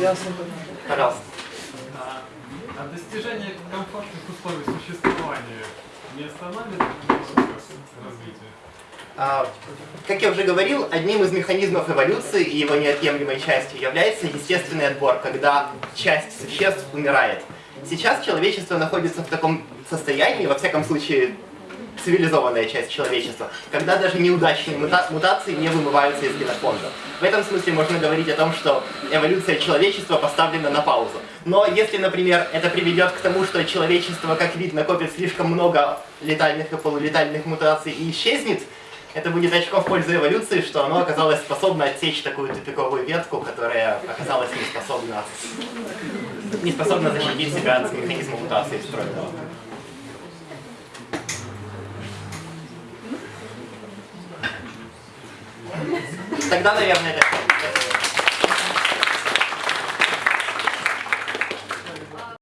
Ясно. Пожалуйста. А, а достижение комфортных условий существования не останавливает развития? А, Как я уже говорил, одним из механизмов эволюции и его неотъемлемой частью является естественный отбор, когда часть существ умирает. Сейчас человечество находится в таком состоянии, во всяком случае цивилизованная часть человечества, когда даже неудачные мута- мутации не вымываются из генофонда. В этом смысле можно говорить о том, что эволюция человечества поставлена на паузу. Но если, например, это приведет к тому, что человечество, как вид, накопит слишком много летальных и полулетальных мутаций и исчезнет, это будет очко в пользу эволюции, что оно оказалось способно отсечь такую тупиковую ветку, которая оказалась не способна, не способна защитить себя от механизма мутации встроенного. Тогда, наверное, это.